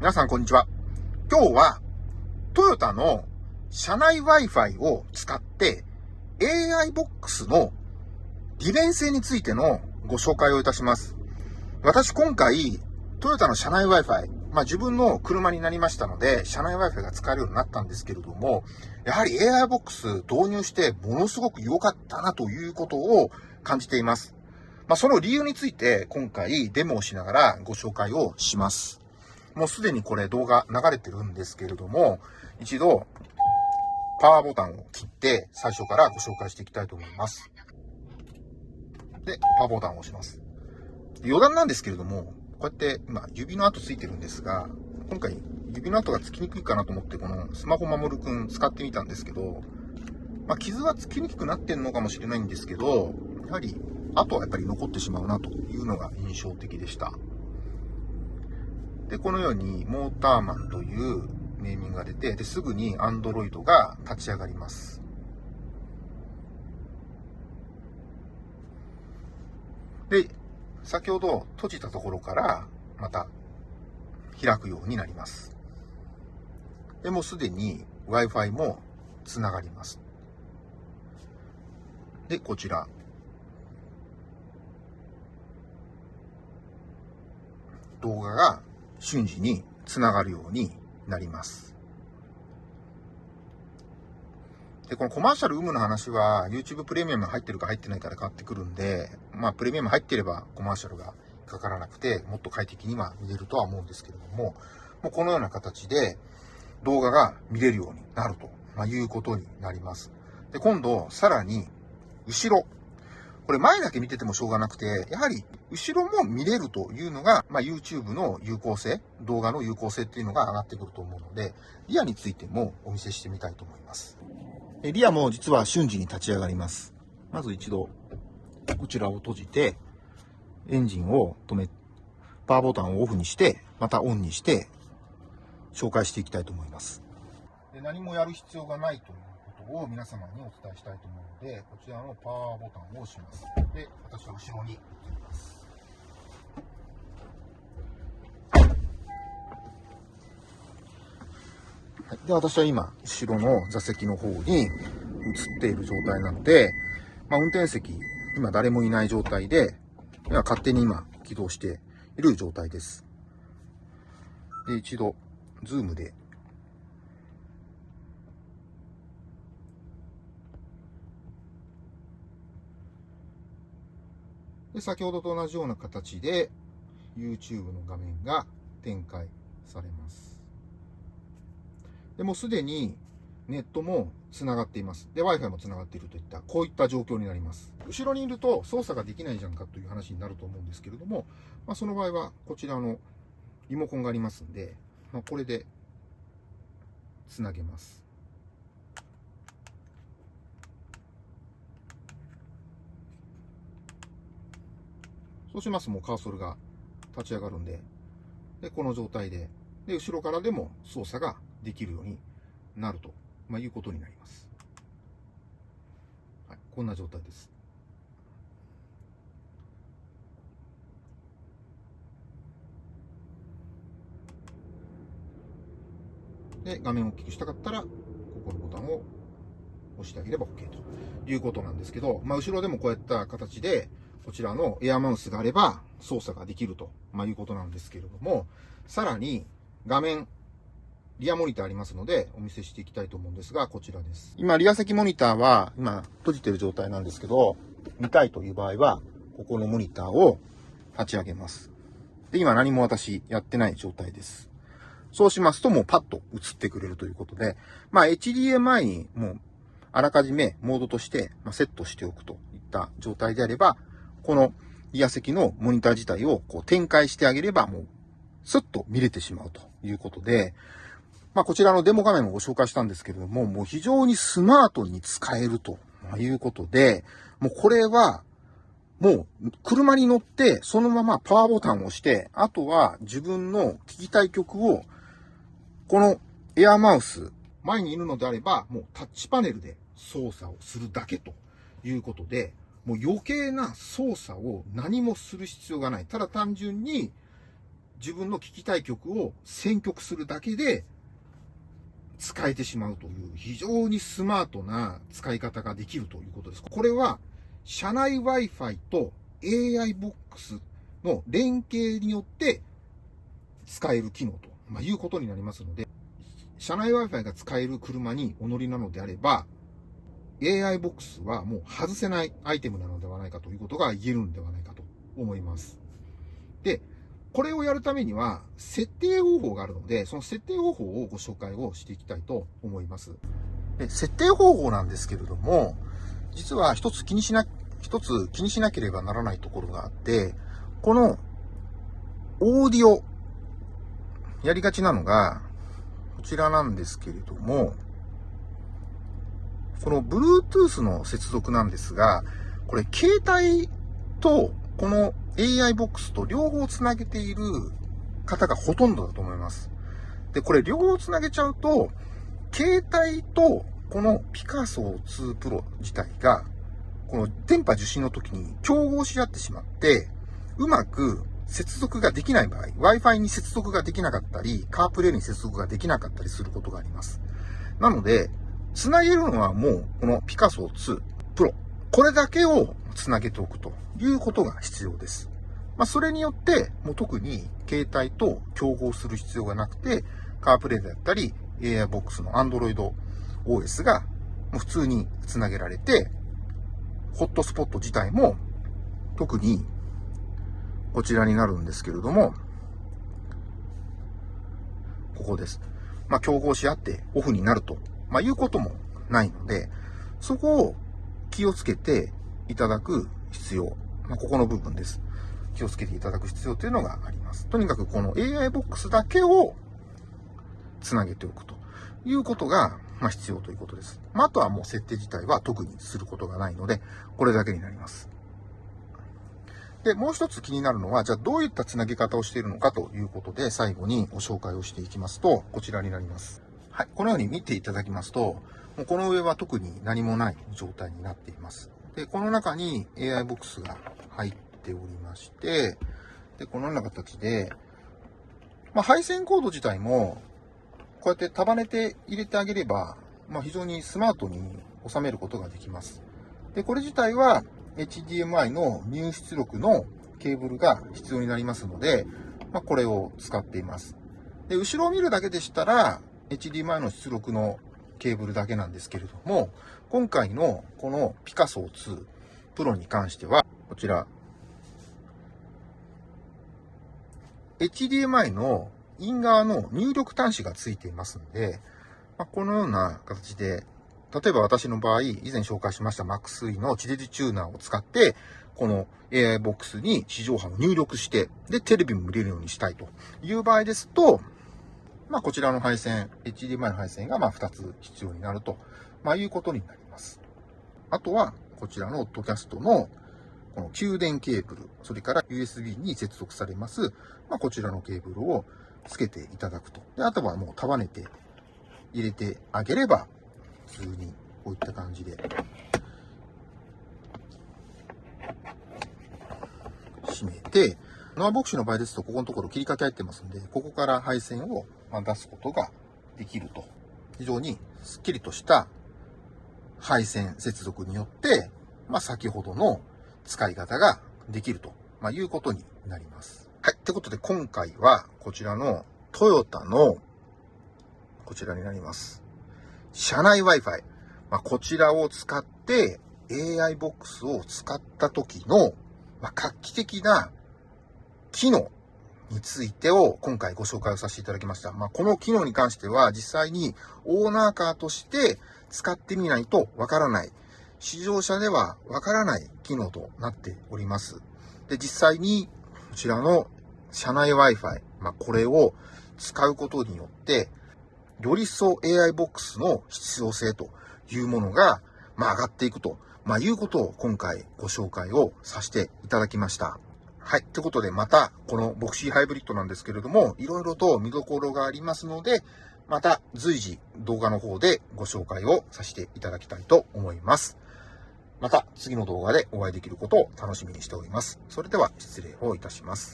皆さんこんにちは。今日はトヨタの車内 Wi-Fi を使って AI ボックスの利便性についてのご紹介をいたします。私今回トヨタの車内 Wi-Fi、まあ自分の車になりましたので車内 Wi-Fi が使えるようになったんですけれども、やはり AI ボックス導入してものすごく良かったなということを感じています。まあその理由について今回デモをしながらご紹介をします。もうすでにこれ動画流れてるんですけれども、一度パワーボタンを切って最初からご紹介していきたいと思います。で、パワーボタンを押します。余談なんですけれども、こうやって今指の跡ついてるんですが、今回指の跡がつきにくいかなと思ってこのスマホ守るくん使ってみたんですけど、まあ、傷はつきにくくなってんのかもしれないんですけど、やはり跡はやっぱり残ってしまうなというのが印象的でした。で、このようにモーターマンというネーミングが出て、ですぐに Android が立ち上がります。で、先ほど閉じたところからまた開くようになります。で、もうすでに Wi-Fi もつながります。で、こちら。動画が瞬時につながるようになります。で、このコマーシャル有無の話は YouTube プレミアム入ってるか入ってないかで変わってくるんで、まあプレミアム入ってればコマーシャルがかからなくて、もっと快適には見れるとは思うんですけれども、もうこのような形で動画が見れるようになると、まいうことになります。で、今度、さらに、後ろ。これ前だけ見ててもしょうがなくて、やはり後ろも見れるというのが、まあ、YouTube の有効性、動画の有効性っていうのが上がってくると思うので、リアについてもお見せしてみたいと思います。リアも実は瞬時に立ち上がります。まず一度、こちらを閉じて、エンジンを止め、パワーボタンをオフにして、またオンにして、紹介していきたいと思います。で何もやる必要がないというを皆様にお伝えしたいと思うので、こちらのパワーボタンを押します。で、私は後ろに移ります。はい、で、私は今、後ろの座席の方に移っている状態なので、まあ、運転席、今誰もいない状態で、今勝手に今起動している状態です。で、一度、ズームでで、先ほどと同じような形で YouTube の画面が展開されます。で、もうすでにネットも繋がっています。で、Wi-Fi も繋がっているといった、こういった状況になります。後ろにいると操作ができないじゃんかという話になると思うんですけれども、まあ、その場合はこちらのリモコンがありますんで、まあ、これで繋げます。そうしますともうカーソルが立ち上がるんで、で、この状態で、で、後ろからでも操作ができるようになると、まあ、いうことになります。はい、こんな状態です。で、画面を大きくしたかったら、ここのボタンを押してあげれば OK ということなんですけど、まあ、後ろでもこういった形で、こちらのエアマウスがあれば操作ができると、まあ、いうことなんですけれども、さらに画面、リアモニターありますので、お見せしていきたいと思うんですが、こちらです。今、リア席モニターは、今、閉じてる状態なんですけど、見たいという場合は、ここのモニターを立ち上げます。で、今何も私やってない状態です。そうしますと、もうパッと映ってくれるということで、まあ、HDMI にもう、あらかじめモードとして、セットしておくといった状態であれば、このイヤ席のモニター自体をこう展開してあげればもうスッと見れてしまうということで、まあこちらのデモ画面もご紹介したんですけれども、もう非常にスマートに使えるということで、もうこれはもう車に乗ってそのままパワーボタンを押して、あとは自分の聞きたい曲をこのエアマウス前にいるのであればもうタッチパネルで操作をするだけということで、もう余計な操作を何もする必要がない。ただ単純に自分の聴きたい曲を選曲するだけで使えてしまうという非常にスマートな使い方ができるということです。これは社内 Wi-Fi と AI ボックスの連携によって使える機能と、ま、いうことになりますので、社内 Wi-Fi が使える車にお乗りなのであれば、AI ボックスはもう外せないアイテムなのではないかということが言えるんではないかと思います。で、これをやるためには、設定方法があるので、その設定方法をご紹介をしていきたいと思います。で、設定方法なんですけれども、実は一つ気にしな、一つ気にしなければならないところがあって、この、オーディオ、やりがちなのが、こちらなんですけれども、この Bluetooth の接続なんですが、これ携帯とこの AI ボックスと両方つなげている方がほとんどだと思います。で、これ両方つなげちゃうと、携帯とこのピカソ2 Pro 自体が、この電波受信の時に競合し合ってしまって、うまく接続ができない場合、Wi-Fi に接続ができなかったり、カープレーに接続ができなかったりすることがあります。なので、つなげるのはもう、このピカソ2 Pro。これだけをつなげておくということが必要です。まあ、それによって、もう特に携帯と競合する必要がなくて、カープレイだったり、AI ボックスの Android OS がもう普通につなげられて、ホットスポット自体も特にこちらになるんですけれども、ここです。まあ、競合し合ってオフになるとまあ、いうこともないので、そこを気をつけていただく必要。まあ、ここの部分です。気をつけていただく必要というのがあります。とにかくこの AI ボックスだけをつなげておくということが、まあ、必要ということです。まあ、あとはもう設定自体は特にすることがないので、これだけになります。で、もう一つ気になるのは、じゃあどういったつなげ方をしているのかということで、最後にご紹介をしていきますと、こちらになります。はい、このように見ていただきますと、もうこの上は特に何もない状態になっています。で、この中に AI ボックスが入っておりまして、で、このような形で、まあ、配線コード自体も、こうやって束ねて入れてあげれば、まあ、非常にスマートに収めることができます。で、これ自体は HDMI の入出力のケーブルが必要になりますので、まあ、これを使っています。で、後ろを見るだけでしたら、HDMI の出力のケーブルだけなんですけれども、今回のこのピカソ2 Pro に関しては、こちら、HDMI のイン側の入力端子がついていますので、まあ、このような形で、例えば私の場合、以前紹介しました MaxE の地デジチューナーを使って、この AI ボックスに地上波を入力して、で、テレビも見れるようにしたいという場合ですと、まあ、こちらの配線、HDMI の配線がまあ2つ必要になると、まあ、いうことになります。あとは、こちらのオッドキャストのこの給電ケーブル、それから USB に接続されます、まあ、こちらのケーブルをつけていただくと。で、あとはもう束ねて入れてあげれば、普通にこういった感じで、閉めて、ノアボクシの場合ですと、ここのところ切りかけ入ってますんで、ここから配線をまあ出すことができると。非常にスッキリとした配線接続によって、まあ、先ほどの使い方ができると、まあ、いうことになります。はい。ってことで今回はこちらのトヨタのこちらになります。車内 Wi-Fi。まあ、こちらを使って AI ボックスを使った時の、まあ、画期的な機能についてを今回ご紹介をさせていただきました。まあ、この機能に関しては実際にオーナーカーとして使ってみないとわからない。市場車ではわからない機能となっております。で、実際にこちらの車内 Wi-Fi、まあ、これを使うことによって、より一層 AI ボックスの必要性というものが、まあ、上がっていくと、まあ、いうことを今回ご紹介をさせていただきました。はい。ということで、また、このボクシーハイブリッドなんですけれども、いろいろと見どころがありますので、また随時動画の方でご紹介をさせていただきたいと思います。また次の動画でお会いできることを楽しみにしております。それでは失礼をいたします。